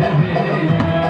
حبيبي